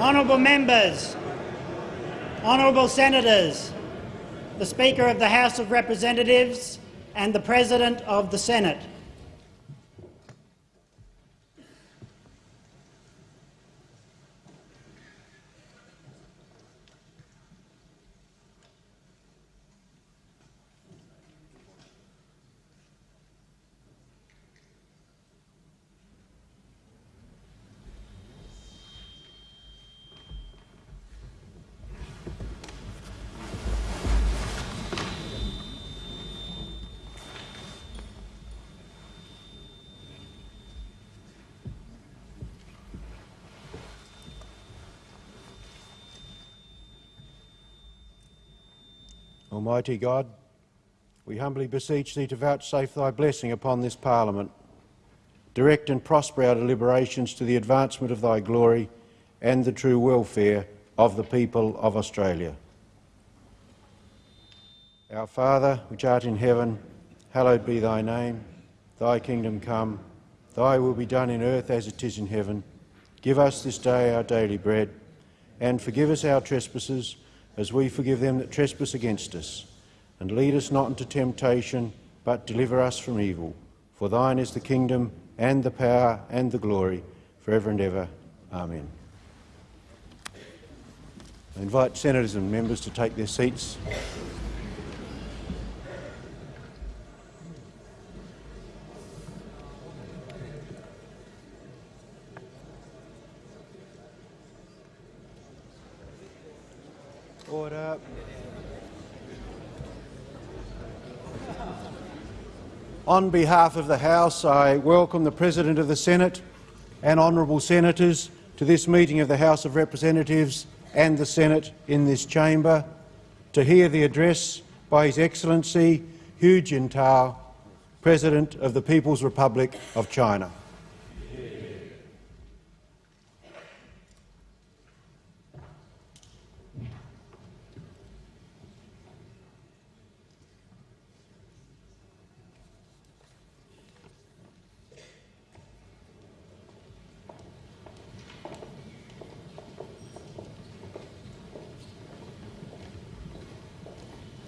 Honourable members, honourable senators, the Speaker of the House of Representatives and the President of the Senate. Almighty God, we humbly beseech Thee to vouchsafe Thy blessing upon this Parliament. Direct and prosper our deliberations to the advancement of Thy glory and the true welfare of the people of Australia. Our Father, which art in heaven, hallowed be Thy name. Thy kingdom come, Thy will be done in earth as it is in heaven. Give us this day our daily bread, and forgive us our trespasses, as we forgive them that trespass against us. And lead us not into temptation, but deliver us from evil. For thine is the kingdom, and the power, and the glory, for ever and ever. Amen. I invite senators and members to take their seats. Order. On behalf of the House, I welcome the President of the Senate and honourable senators to this meeting of the House of Representatives and the Senate in this chamber to hear the address by His Excellency Hu Jintao, President of the People's Republic of China.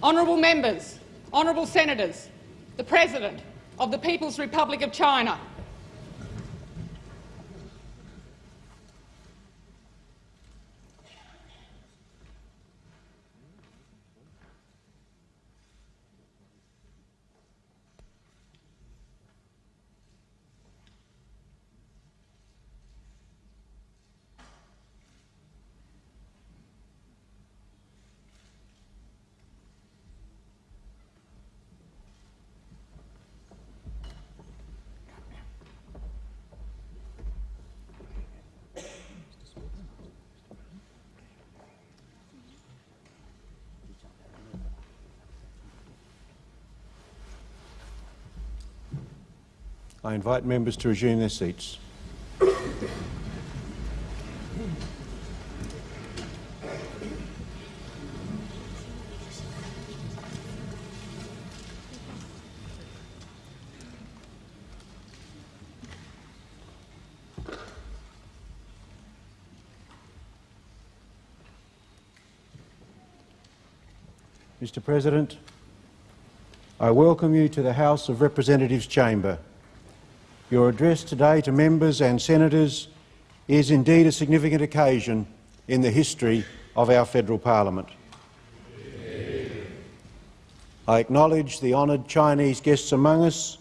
Honourable members, honourable senators, the President of the People's Republic of China. I invite members to resume their seats. Mr President, I welcome you to the House of Representatives chamber. Your address today to members and senators is indeed a significant occasion in the history of our federal parliament. I acknowledge the honoured Chinese guests among us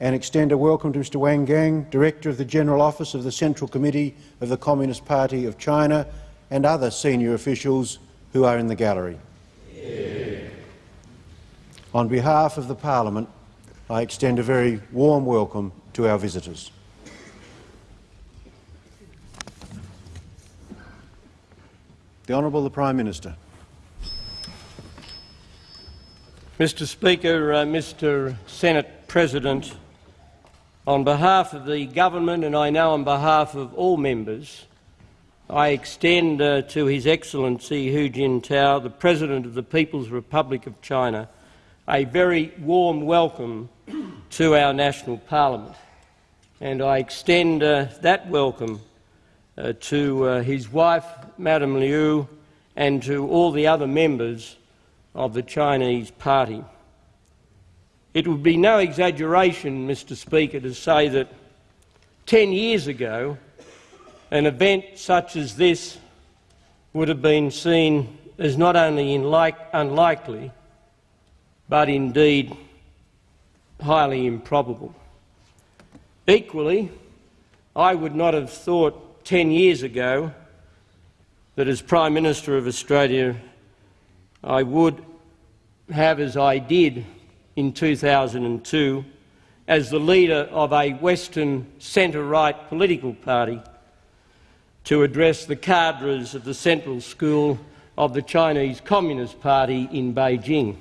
and extend a welcome to Mr Wang Gang, Director of the General Office of the Central Committee of the Communist Party of China and other senior officials who are in the gallery. On behalf of the Parliament, I extend a very warm welcome to our visitors. The Honourable the Prime Minister. Mr Speaker, uh, Mr Senate President, on behalf of the government and I know on behalf of all members, I extend uh, to His Excellency Hu Jintao, the President of the People's Republic of China, a very warm welcome to our national parliament. And I extend uh, that welcome uh, to uh, his wife, Madame Liu, and to all the other members of the Chinese Party. It would be no exaggeration, Mr Speaker, to say that 10 years ago, an event such as this would have been seen as not only unlikely, but indeed highly improbable. Equally, I would not have thought 10 years ago that as Prime Minister of Australia I would have, as I did in 2002, as the leader of a Western centre-right political party, to address the cadres of the Central School of the Chinese Communist Party in Beijing.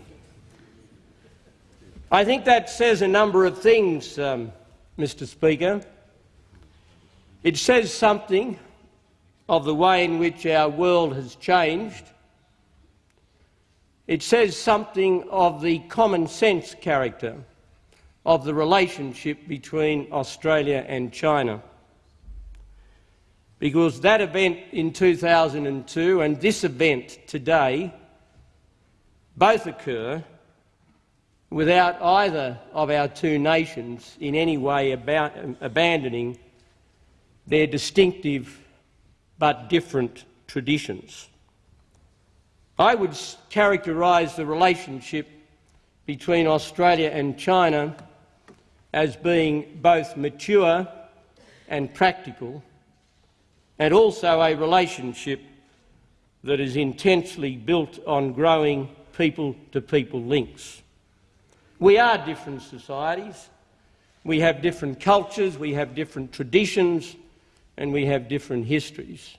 I think that says a number of things, um, Mr Speaker. It says something of the way in which our world has changed. It says something of the common sense character of the relationship between Australia and China because that event in 2002 and this event today both occur without either of our two nations in any way abandoning their distinctive but different traditions. I would characterise the relationship between Australia and China as being both mature and practical and also a relationship that is intensely built on growing people-to-people -people links. We are different societies. We have different cultures, we have different traditions, and we have different histories.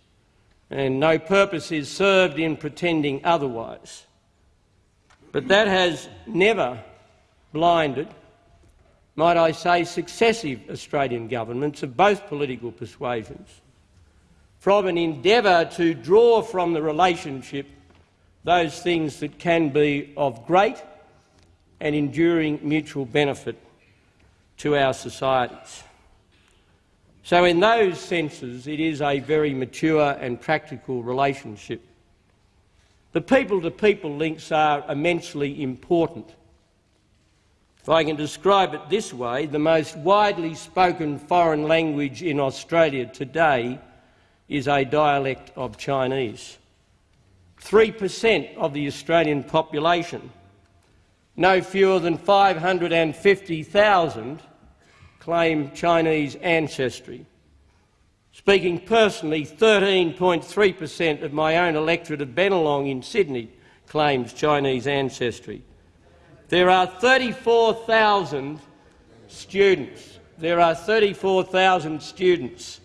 And no purpose is served in pretending otherwise. But that has never blinded, might I say, successive Australian governments of both political persuasions from an endeavour to draw from the relationship those things that can be of great and enduring mutual benefit to our societies. So in those senses, it is a very mature and practical relationship. The people-to-people -people links are immensely important. If I can describe it this way, the most widely spoken foreign language in Australia today is a dialect of Chinese. 3% of the Australian population, no fewer than 550,000, claim Chinese ancestry. Speaking personally, 13.3% of my own electorate of Bennelong in Sydney claims Chinese ancestry. There are 34,000 students. There are 34,000 students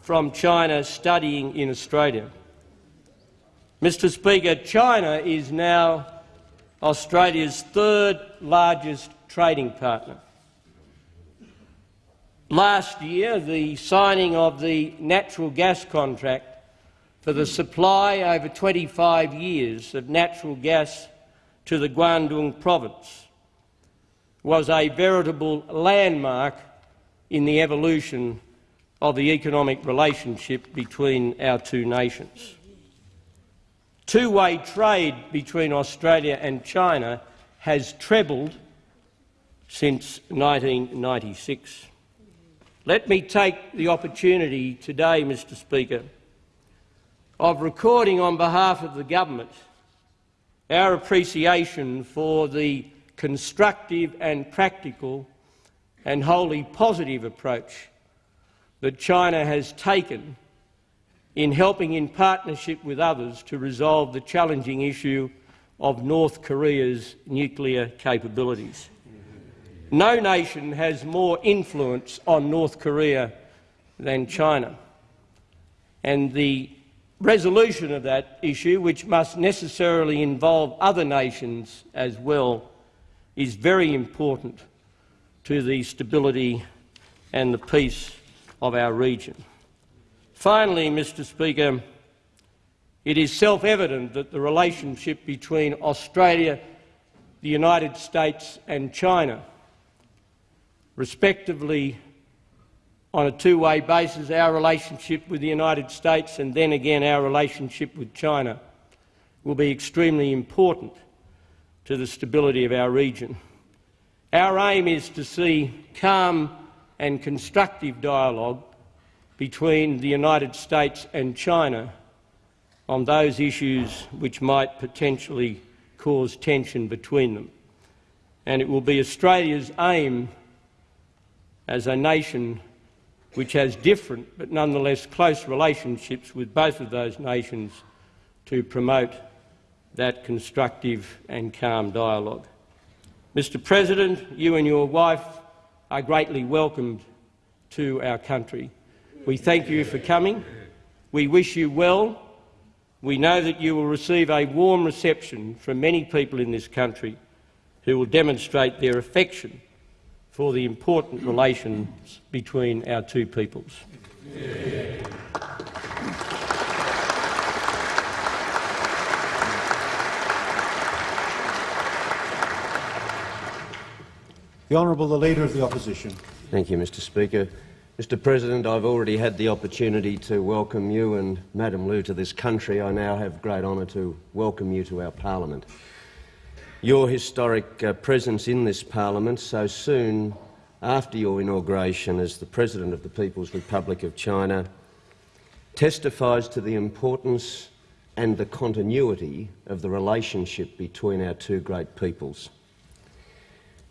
from China studying in Australia. Mr Speaker, China is now Australia's third largest trading partner. Last year, the signing of the natural gas contract for the supply over 25 years of natural gas to the Guangdong province was a veritable landmark in the evolution of the economic relationship between our two nations. Two-way trade between Australia and China has trebled since 1996. Let me take the opportunity today, Mr Speaker, of recording on behalf of the government our appreciation for the constructive and practical and wholly positive approach that China has taken in helping in partnership with others to resolve the challenging issue of North Korea's nuclear capabilities. No nation has more influence on North Korea than China. And the resolution of that issue, which must necessarily involve other nations as well, is very important to the stability and the peace of our region. Finally, Mr Speaker, it is self-evident that the relationship between Australia, the United States and China, respectively on a two-way basis our relationship with the United States and then again our relationship with China will be extremely important to the stability of our region. Our aim is to see calm and constructive dialogue between the United States and China on those issues which might potentially cause tension between them. And it will be Australia's aim as a nation which has different but nonetheless close relationships with both of those nations to promote that constructive and calm dialogue. Mr President, you and your wife are greatly welcomed to our country. We thank you for coming. We wish you well. We know that you will receive a warm reception from many people in this country who will demonstrate their affection for the important relations between our two peoples. The Honourable the Leader of the Opposition. Thank you, Mr Speaker. Mr President, I've already had the opportunity to welcome you and Madam Liu to this country. I now have great honour to welcome you to our parliament. Your historic uh, presence in this parliament so soon after your inauguration as the President of the People's Republic of China testifies to the importance and the continuity of the relationship between our two great peoples.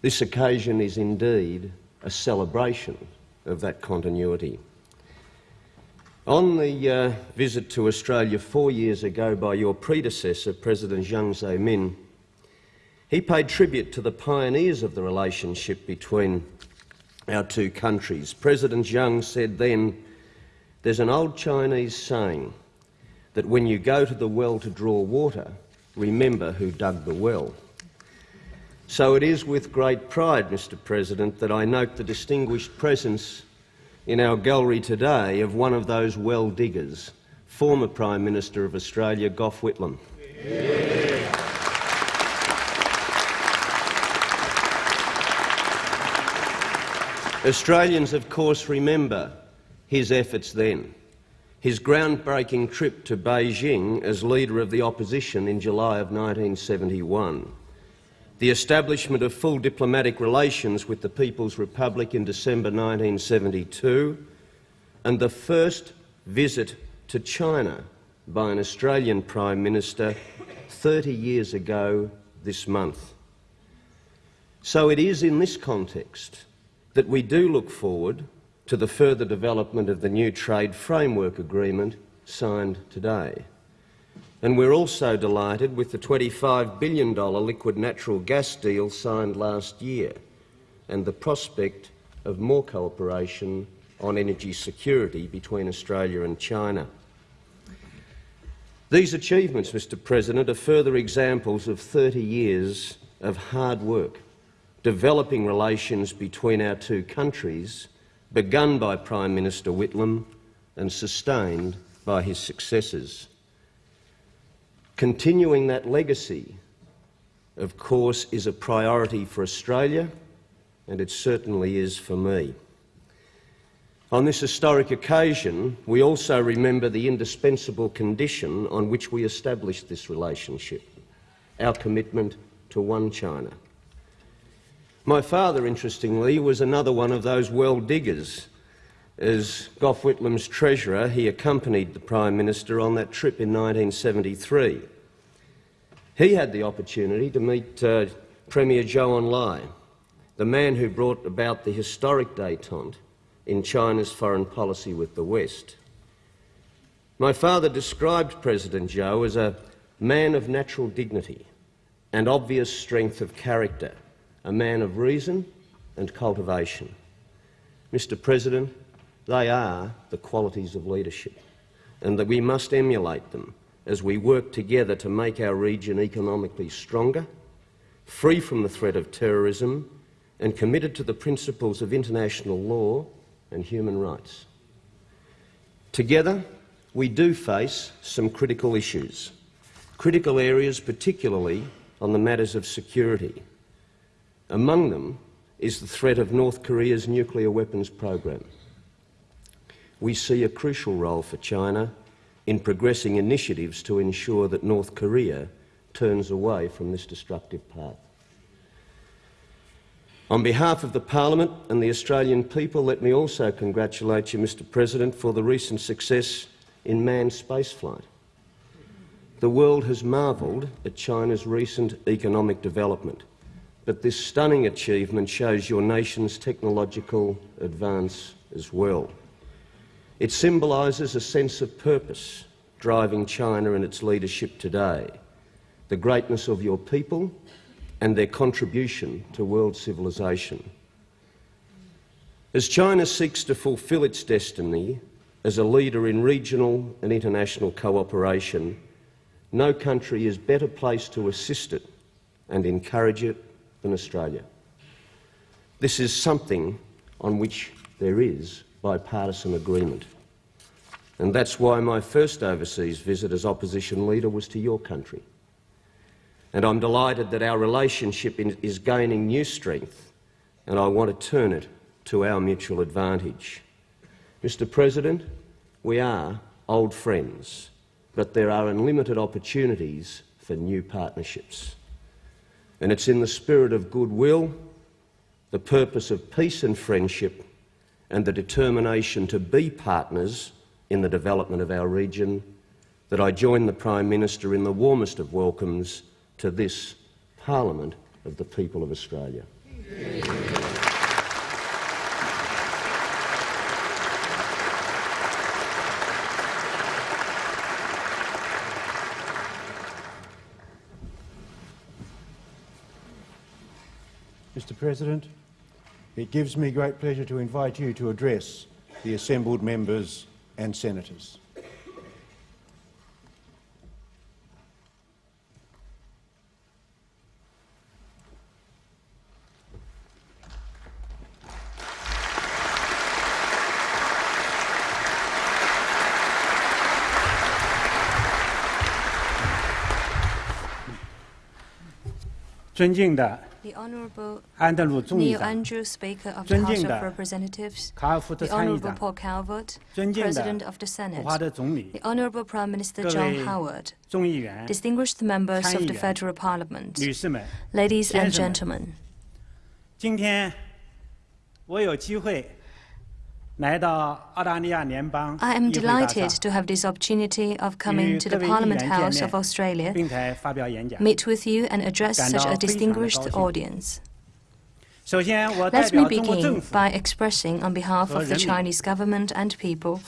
This occasion is indeed a celebration of that continuity. On the uh, visit to Australia four years ago by your predecessor, President Jiang Zemin, he paid tribute to the pioneers of the relationship between our two countries. President Jiang said then, There's an old Chinese saying that when you go to the well to draw water, remember who dug the well. So it is with great pride, Mr President, that I note the distinguished presence in our gallery today of one of those well diggers, former Prime Minister of Australia, Gough Whitlam. Yeah. Australians, of course, remember his efforts then. His groundbreaking trip to Beijing as leader of the opposition in July of 1971. The establishment of full diplomatic relations with the People's Republic in December 1972. And the first visit to China by an Australian Prime Minister 30 years ago this month. So it is in this context that we do look forward to the further development of the new trade framework agreement signed today. And we're also delighted with the $25 billion liquid natural gas deal signed last year and the prospect of more cooperation on energy security between Australia and China. These achievements, Mr President, are further examples of 30 years of hard work developing relations between our two countries, begun by Prime Minister Whitlam and sustained by his successors. Continuing that legacy, of course, is a priority for Australia, and it certainly is for me. On this historic occasion, we also remember the indispensable condition on which we established this relationship our commitment to one China. My father, interestingly, was another one of those well diggers. As Gough Whitlam's treasurer, he accompanied the Prime Minister on that trip in 1973. He had the opportunity to meet uh, Premier Zhou Enlai, the man who brought about the historic détente in China's foreign policy with the West. My father described President Zhou as a man of natural dignity and obvious strength of character a man of reason and cultivation. Mr President, they are the qualities of leadership and that we must emulate them as we work together to make our region economically stronger, free from the threat of terrorism and committed to the principles of international law and human rights. Together, we do face some critical issues, critical areas particularly on the matters of security, among them is the threat of North Korea's nuclear weapons program. We see a crucial role for China in progressing initiatives to ensure that North Korea turns away from this destructive path. On behalf of the Parliament and the Australian people, let me also congratulate you, Mr President, for the recent success in manned spaceflight. The world has marvelled at China's recent economic development, but this stunning achievement shows your nation's technological advance as well. It symbolises a sense of purpose driving China in its leadership today, the greatness of your people and their contribution to world civilisation. As China seeks to fulfil its destiny as a leader in regional and international cooperation, no country is better placed to assist it and encourage it than Australia. This is something on which there is bipartisan agreement. And that's why my first overseas visit as opposition leader was to your country. And I'm delighted that our relationship is gaining new strength, and I want to turn it to our mutual advantage. Mr President, we are old friends, but there are unlimited opportunities for new partnerships. And it's in the spirit of goodwill, the purpose of peace and friendship, and the determination to be partners in the development of our region that I join the Prime Minister in the warmest of welcomes to this Parliament of the people of Australia. Mr President, it gives me great pleasure to invite you to address the assembled members and senators. The Honourable 安德鲁众议 Neil 长、 Andrews, Speaker of the 尊 House 敬的 of Representatives, 卡尔福特 the 参议 Honourable 长、 Paul Calvert, 尊敬的 President of the 普华 Senate, 德总理 the、Honourable Prime Minister 各 John 位 Howard, 众议员、 distinguished members of the 参议员 Federal Parliament, 女士们， ladies and 先生们 gentlemen. 今天我有机会来到澳大利亚联邦 I am delighted to have this opportunity of coming to the Parliament House of Australia, meet with you and address such a distinguished audience. Let me begin by expressing on behalf of the Chinese government and people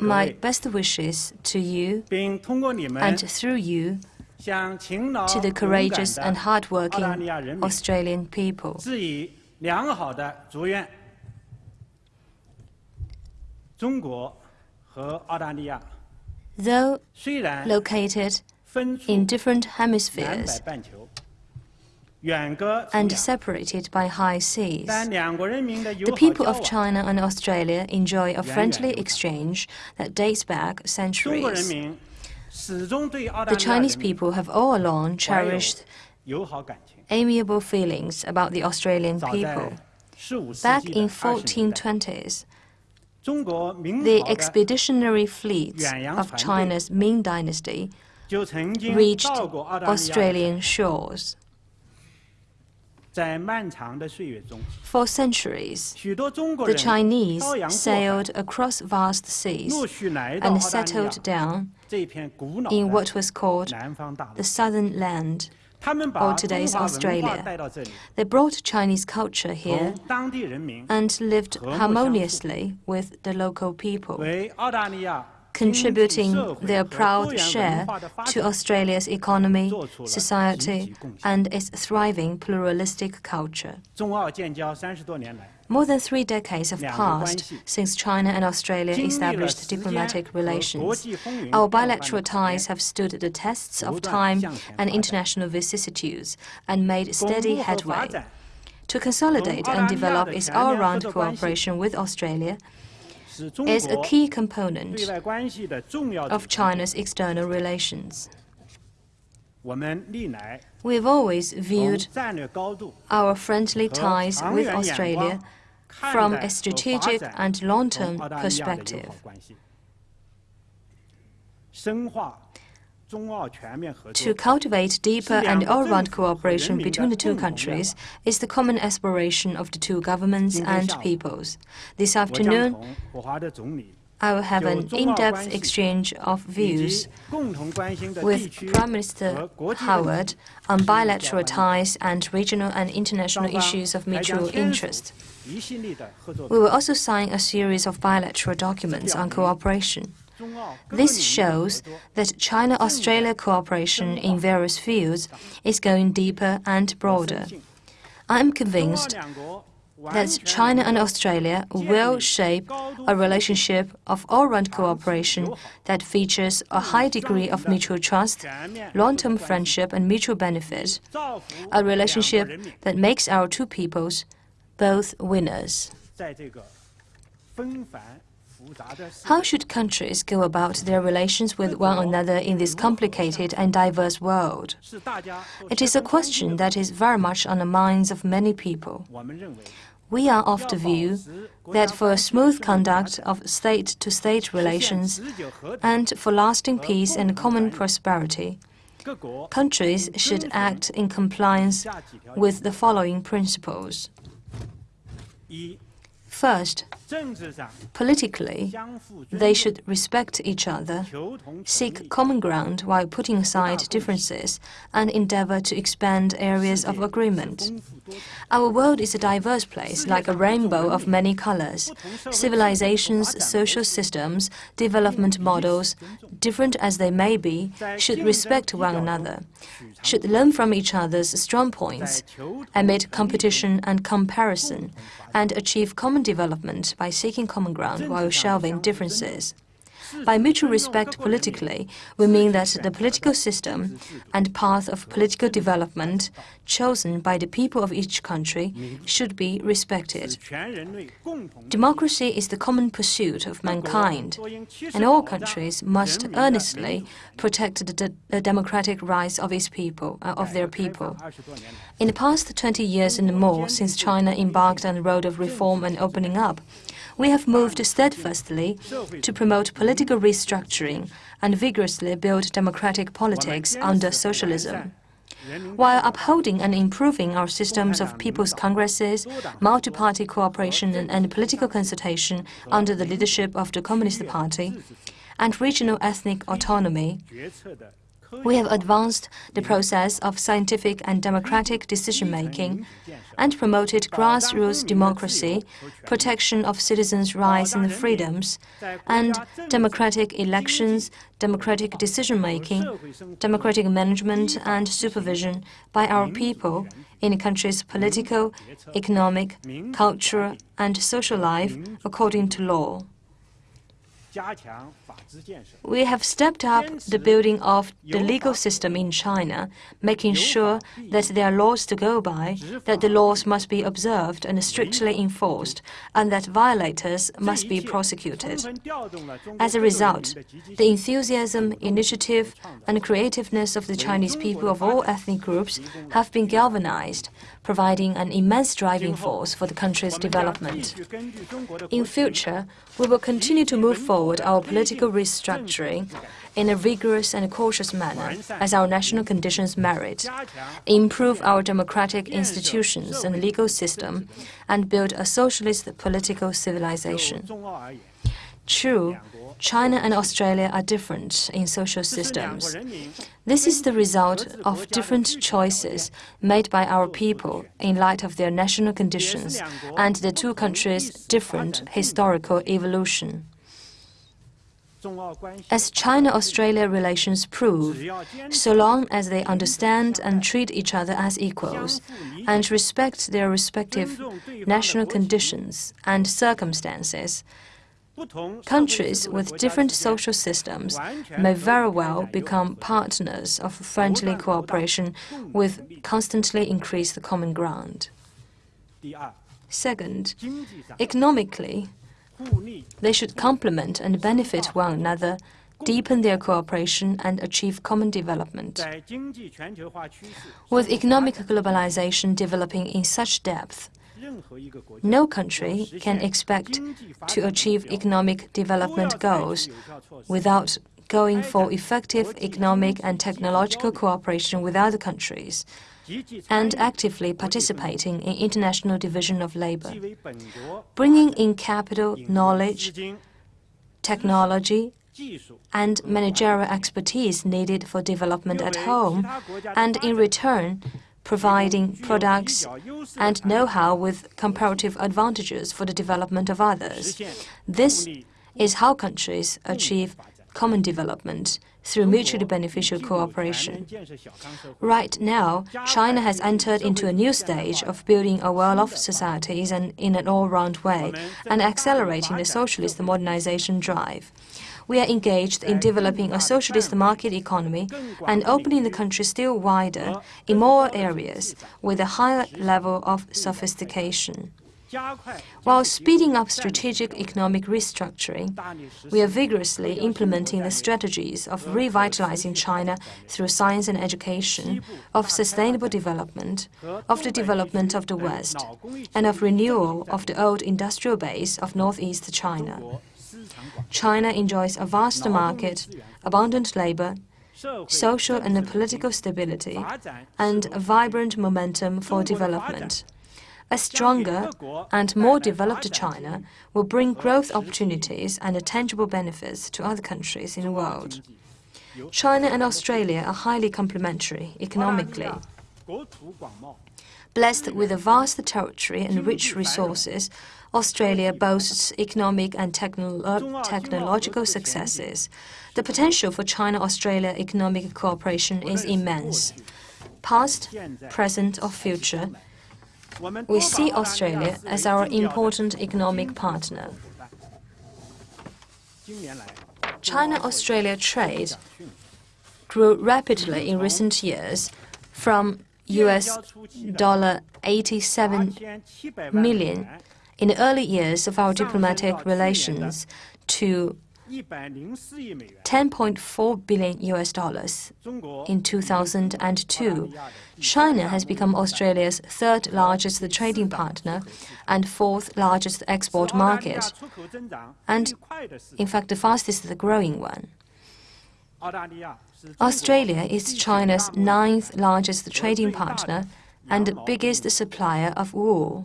my best wishes to you and through you to the courageous and hardworking Australian people. Though located in different hemispheres and separated by high seas, the people of China and Australia enjoy a friendly exchange that dates back centuries. The Chinese people have all along cherished amiable feelings about the Australian people. Back in 1420s, the expeditionary fleets of China's Ming Dynasty reached Australian shores. For centuries, the Chinese sailed across vast seas and settled down in what was called the Southern Land or today's Australia. They brought Chinese culture here and lived harmoniously with the local people contributing their proud share to Australia's economy, society, and its thriving pluralistic culture. More than three decades have passed since China and Australia established diplomatic relations. Our bilateral ties have stood the tests of time and international vicissitudes and made steady headway. To consolidate and develop its all-round cooperation with Australia, is a key component of China's external relations. We've always viewed our friendly ties with Australia from a strategic and long-term perspective. To cultivate deeper and all-round cooperation between the two countries is the common aspiration of the two governments and peoples. This afternoon, I will have an in-depth exchange of views with Prime Minister Howard on bilateral ties and regional and international issues of mutual interest. We will also sign a series of bilateral documents on cooperation. This shows that China-Australia cooperation in various fields is going deeper and broader. I am convinced that China and Australia will shape a relationship of all-round cooperation that features a high degree of mutual trust, long-term friendship and mutual benefit, a relationship that makes our two peoples both winners. How should countries go about their relations with one another in this complicated and diverse world? It is a question that is very much on the minds of many people. We are of the view that for a smooth conduct of state-to-state -state relations and for lasting peace and common prosperity, countries should act in compliance with the following principles. First, Politically, they should respect each other, seek common ground while putting aside differences, and endeavor to expand areas of agreement. Our world is a diverse place, like a rainbow of many colors. Civilizations, social systems, development models, different as they may be, should respect one another, should learn from each other's strong points, amid competition and comparison, and achieve common development by seeking common ground while shelving differences. By mutual respect politically, we mean that the political system and path of political development chosen by the people of each country should be respected. Democracy is the common pursuit of mankind, and all countries must earnestly protect the, the democratic rights of its people, uh, of their people. In the past 20 years and more since China embarked on the road of reform and opening up, we have moved steadfastly to promote political restructuring and vigorously build democratic politics under socialism. While upholding and improving our systems of people's congresses, multi-party cooperation and, political consultation under the leadership of the Communist Party, and regional ethnic autonomy, we have advanced the process of scientific and democratic decision making and promoted grassroots democracy, protection of citizens' rights and freedoms, and democratic elections, democratic decision making, democratic management and supervision by our people in a country's political, economic, cultural, and social life according to law. We have stepped up the building of the legal system in China, making sure that there are laws to go by, that the laws must be observed and strictly enforced, and that violators must be prosecuted. As a result, the enthusiasm, initiative, and creativeness of the Chinese people of all ethnic groups have been galvanized, providing an immense driving force for the country's development. In future, we will continue to move forward forward our political restructuring in a vigorous and cautious manner as our national conditions merit, improve our democratic institutions and legal system, and build a socialist political civilization. True, China and Australia are different in social systems. This is the result of different choices made by our people in light of their national conditions and the two countries' different historical evolution. As China-Australia relations prove, so long as they understand and treat each other as equals and respect their respective national conditions and circumstances, Countries with different social systems may very well become partners of friendly cooperation with constantly increased common ground. Second, economically, they should complement and benefit one another, deepen their cooperation and achieve common development. With economic globalization developing in such depth, no country can expect to achieve economic development goals without going for effective economic and technological cooperation with other countries, and actively participating in international division of labor. Bringing in capital, knowledge, technology, and managerial expertise needed for development at home, and in return, providing products and know-how with comparative advantages for the development of others. This is how countries achieve common development through mutually beneficial cooperation. Right now, China has entered into a new stage of building a well-off society in an all-round way and accelerating the socialist modernization drive. We are engaged in developing a socialist market economy and opening the country still wider in more areas with a higher level of sophistication. While speeding up strategic economic restructuring, we are vigorously implementing the strategies of revitalizing China through science and education, of sustainable development, of the development of the West, and of renewal of the old industrial base of northeast China. China enjoys a vast market, abundant labor, social and political stability, and a vibrant momentum for development. A stronger and more developed China will bring growth opportunities and tangible benefits to other countries in the world. China and Australia are highly complementary economically. Blessed with a vast territory and rich resources, Australia boasts economic and technolo technological successes. The potential for China-Australia economic cooperation is immense. Past, present, or future, we see Australia as our important economic partner. China-Australia trade grew rapidly in recent years from US dollar 87 million in the early years of our diplomatic relations to 10.4 billion US dollars in 2002. China has become Australia's third largest trading partner and fourth largest export market, and in fact the fastest growing one. Australia is China's ninth largest trading partner and the biggest supplier of wool.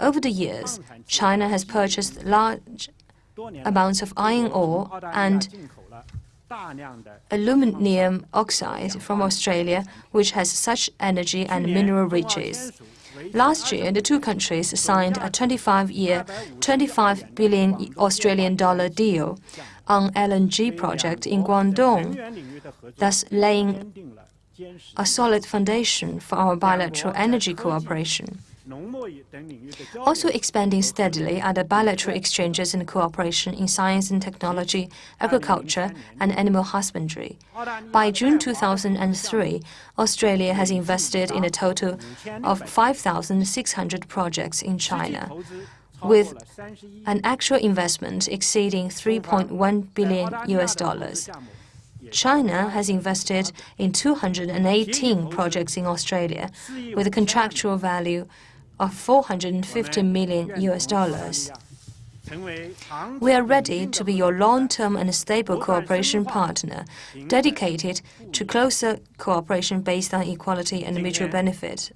Over the years, China has purchased large amounts of iron ore and aluminium oxide from Australia, which has such energy and mineral riches. Last year, the two countries signed a 25-year, 25 billion Australian dollar deal on LNG project in Guangdong, thus laying a solid foundation for our bilateral energy cooperation. Also expanding steadily are the bilateral exchanges and cooperation in science and technology, agriculture, and animal husbandry. By June 2003, Australia has invested in a total of 5,600 projects in China, with an actual investment exceeding 3.1 billion US dollars. China has invested in 218 projects in Australia with a contractual value of 450 million US dollars. We are ready to be your long-term and stable cooperation partner, dedicated to closer cooperation based on equality and mutual benefit.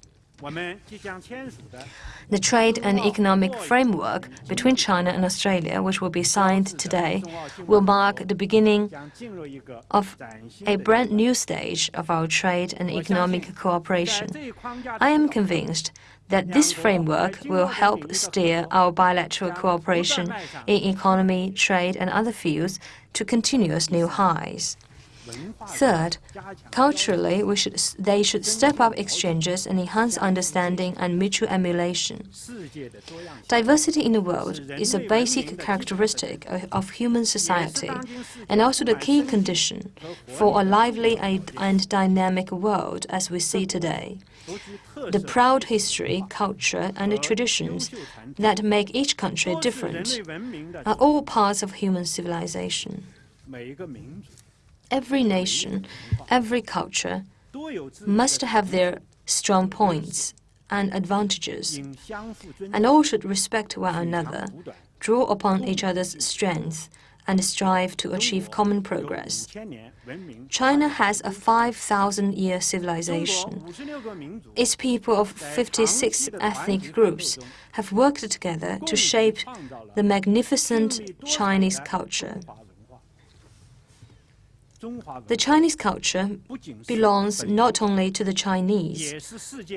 The trade and economic framework between China and Australia, which will be signed today, will mark the beginning of a brand new stage of our trade and economic cooperation. I am convinced that this framework will help steer our bilateral cooperation in economy, trade, and other fields to continuous new highs. Third, culturally, we should, they should step up exchanges and enhance understanding and mutual emulation. Diversity in the world is a basic characteristic of, of human society and also the key condition for a lively and dynamic world as we see today. The proud history, culture, and the traditions that make each country different are all parts of human civilization every nation, every culture must have their strong points and advantages, and all should respect one another, draw upon each other's strengths, and strive to achieve common progress. China has a 5,000-year civilization. Its people of 56 ethnic groups have worked together to shape the magnificent Chinese culture. The Chinese culture belongs not only to the Chinese,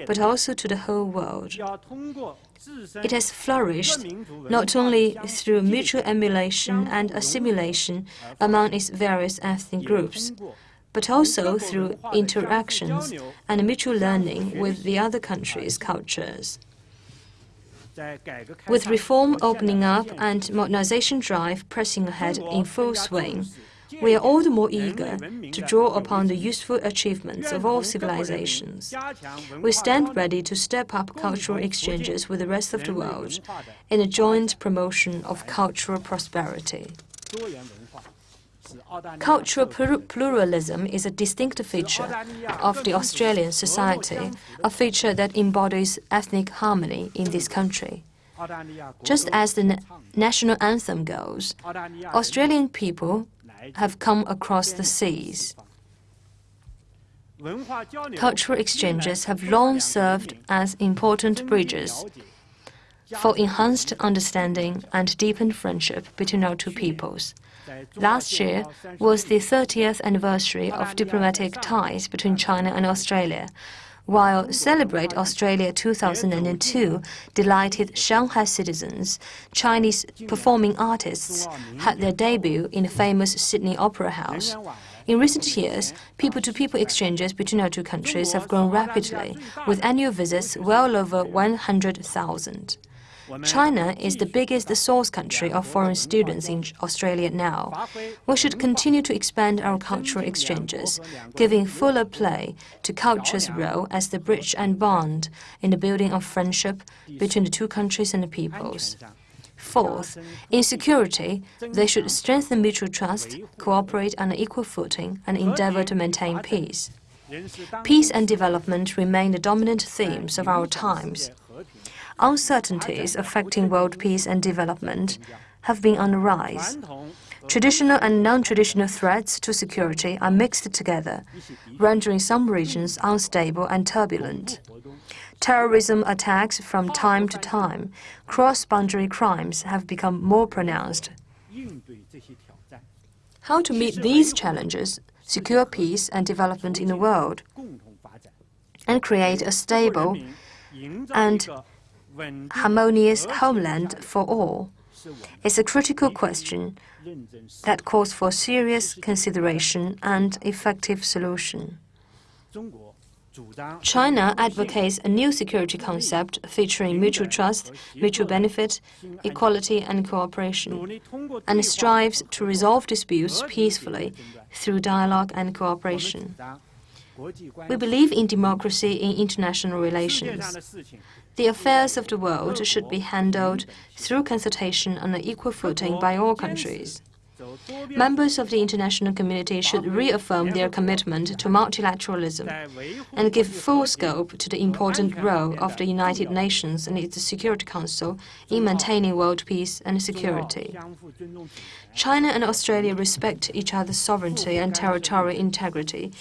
but also to the whole world. It has flourished not only through mutual emulation and assimilation among its various ethnic groups, but also through interactions and mutual learning with the other countries' cultures. With reform opening up and modernization drive pressing ahead in full swing, we are all the more eager to draw upon the useful achievements of all civilizations. We stand ready to step up cultural exchanges with the rest of the world in a joint promotion of cultural prosperity. Cultural pluralism is a distinctive feature of the Australian society, a feature that embodies ethnic harmony in this country. Just as the national anthem goes, Australian people have come across the seas. Cultural exchanges have long served as important bridges for enhanced understanding and deepened friendship between our two peoples. Last year was the 30th anniversary of diplomatic ties between China and Australia while Celebrate Australia 2002 delighted Shanghai citizens, Chinese performing artists had their debut in the famous Sydney Opera House. In recent years, people to people exchanges between our two countries have grown rapidly, with annual visits well over 100,000. China is the biggest source country of foreign students in Australia now. We should continue to expand our cultural exchanges, giving fuller play to culture's role as the bridge and bond in the building of friendship between the two countries and the peoples. Fourth, in security, they should strengthen mutual trust, cooperate on an equal footing, and endeavor to maintain peace. Peace and development remain the dominant themes of our times uncertainties affecting world peace and development have been on the rise. Traditional and non-traditional threats to security are mixed together, rendering some regions unstable and turbulent. Terrorism attacks from time to time, cross-boundary crimes have become more pronounced. How to meet these challenges, secure peace and development in the world, and create a stable and harmonious homeland for all is a critical question that calls for serious consideration and effective solution. China advocates a new security concept featuring mutual trust, mutual benefit, equality and cooperation, and strives to resolve disputes peacefully through dialogue and cooperation. We believe in democracy in international relations. The affairs of the world should be handled through consultation on an equal footing by all countries. Members of the international community should reaffirm their commitment to multilateralism and give full scope to the important role of the United Nations and its Security Council in maintaining world peace and security. China and Australia respect each other's sovereignty and territorial integrity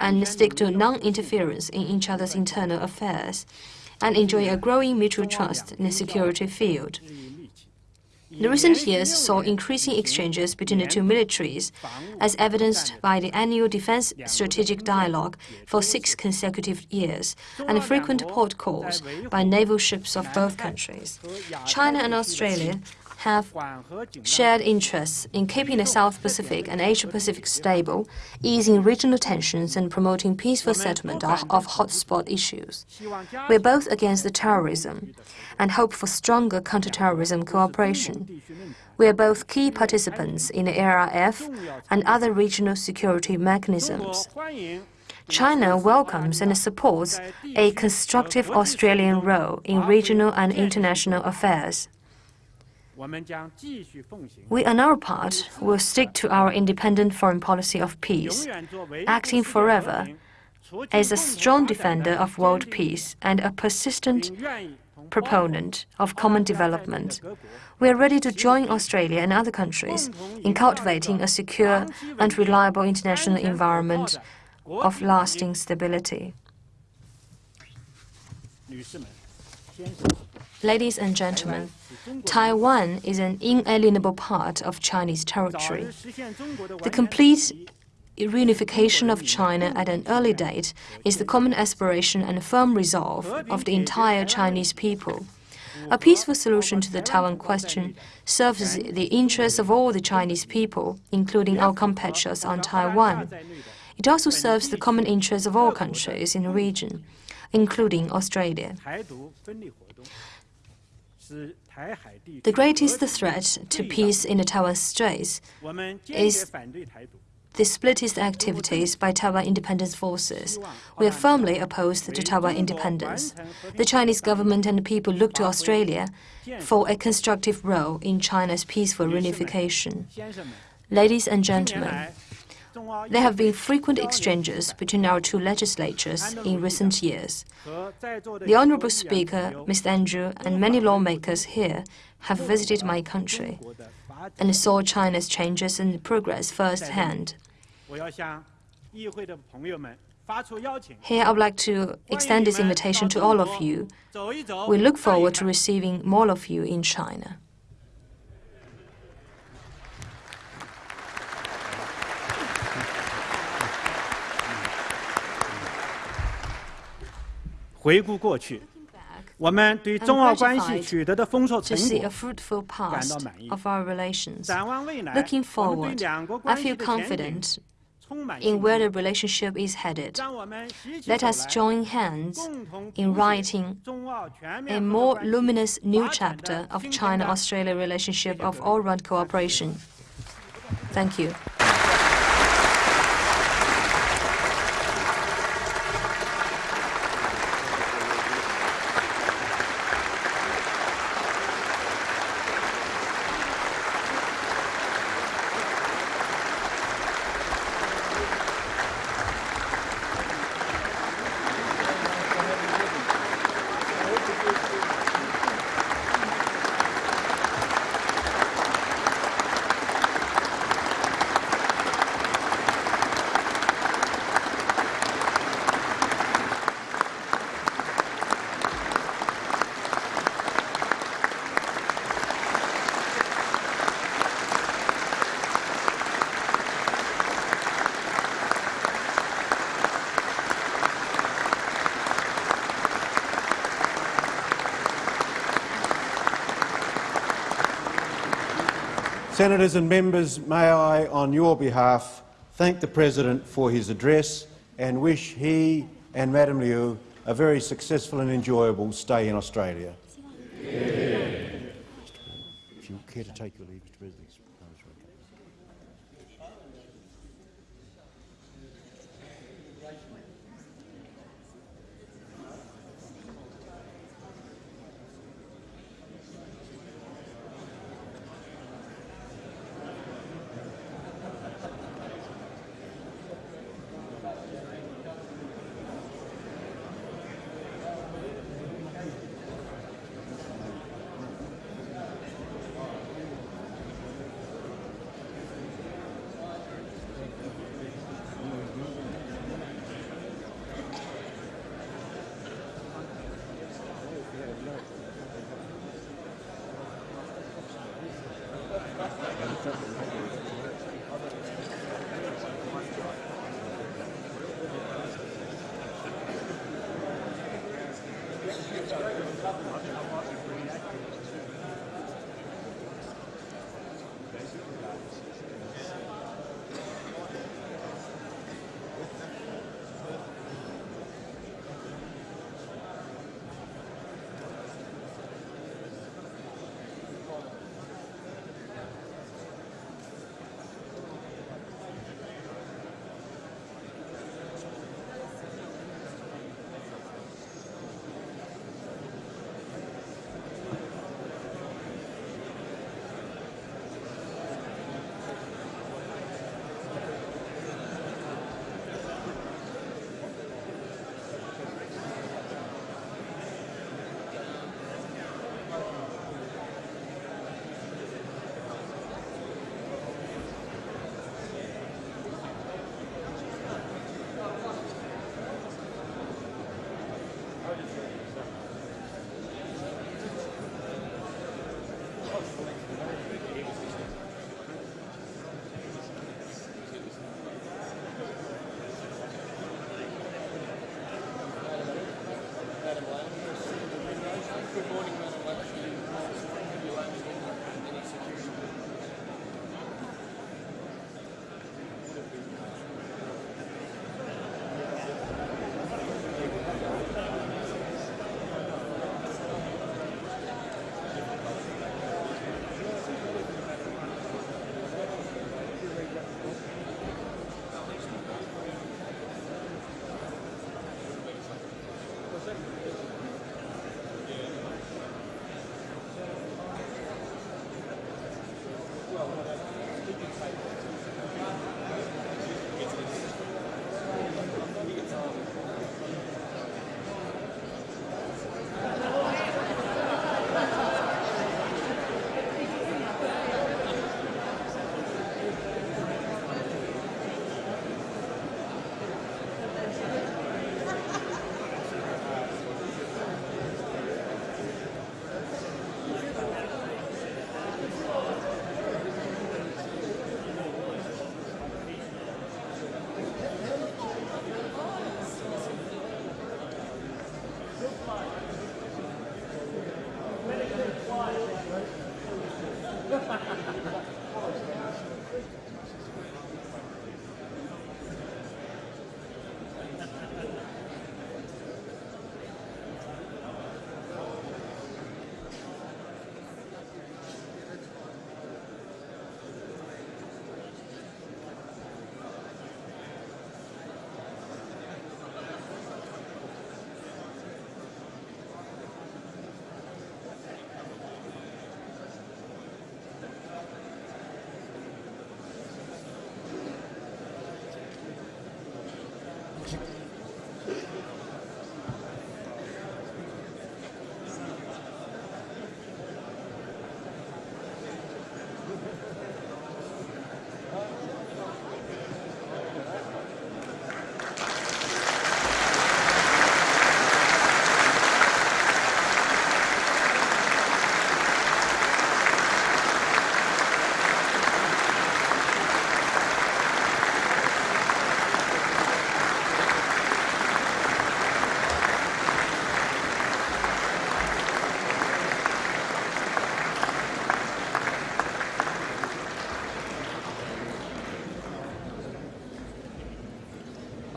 and stick to non-interference in each other's internal affairs and enjoy a growing mutual trust in the security field. The recent years saw increasing exchanges between the two militaries, as evidenced by the annual Defense Strategic Dialogue for six consecutive years and frequent port calls by naval ships of both countries. China and Australia have shared interests in keeping the South Pacific and Asia-Pacific stable, easing regional tensions and promoting peaceful settlement of hotspot issues. We are both against the terrorism and hope for stronger counterterrorism cooperation. We are both key participants in the ARF and other regional security mechanisms. China welcomes and supports a constructive Australian role in regional and international affairs. We, on our part, will stick to our independent foreign policy of peace, acting forever as a strong defender of world peace and a persistent proponent of common development. We are ready to join Australia and other countries in cultivating a secure and reliable international environment of lasting stability. Ladies and gentlemen, Taiwan is an inalienable part of Chinese territory. The complete reunification of China at an early date is the common aspiration and firm resolve of the entire Chinese people. A peaceful solution to the Taiwan question serves the interests of all the Chinese people, including our compatriots on Taiwan. It also serves the common interests of all countries in the region, including Australia. The greatest threat to peace in the Taiwan Straits is the splittist activities by Taiwan independence forces. We are firmly opposed to Taiwan independence. The Chinese government and people look to Australia for a constructive role in China's peaceful reunification. Ladies and gentlemen, there have been frequent exchanges between our two legislatures in recent years. The Honorable Speaker, Mr. Andrew, and many lawmakers here have visited my country and saw China's changes and progress firsthand. Here I would like to extend this invitation to all of you. We look forward to receiving more of you in China. 回顾过去，我们对中澳关系 gratified 取得的丰硕 To 成 see 果 a fruitful past 满意。 of our relations. 展望未来， Looking 我们 forward, 对两国 I 关系 feel 的前景 confident 充满 in 信 where 心。 the relationship is headed. 让我们携起 Let 手 us 来， join hands 共同 in 谱写 writing 中澳全 a 面合作 more 关系 luminous new 发展的 chapter of 新篇 China 章 Australia relationship of all round cooperation. Thank you. Senators and members, may I, on your behalf, thank the President for his address and wish he and Madam Liu a very successful and enjoyable stay in Australia. If you care to take your leave, Mr President.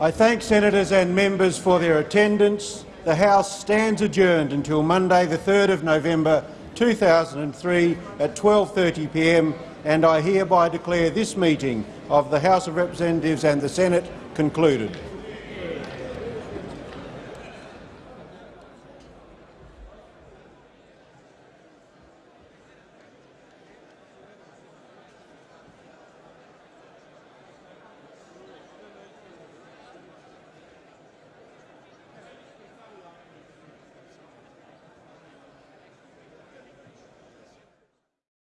I thank senators and members for their attendance. The House stands adjourned until Monday the 3rd of November 2003 at 12.30pm and I hereby declare this meeting of the House of Representatives and the Senate concluded.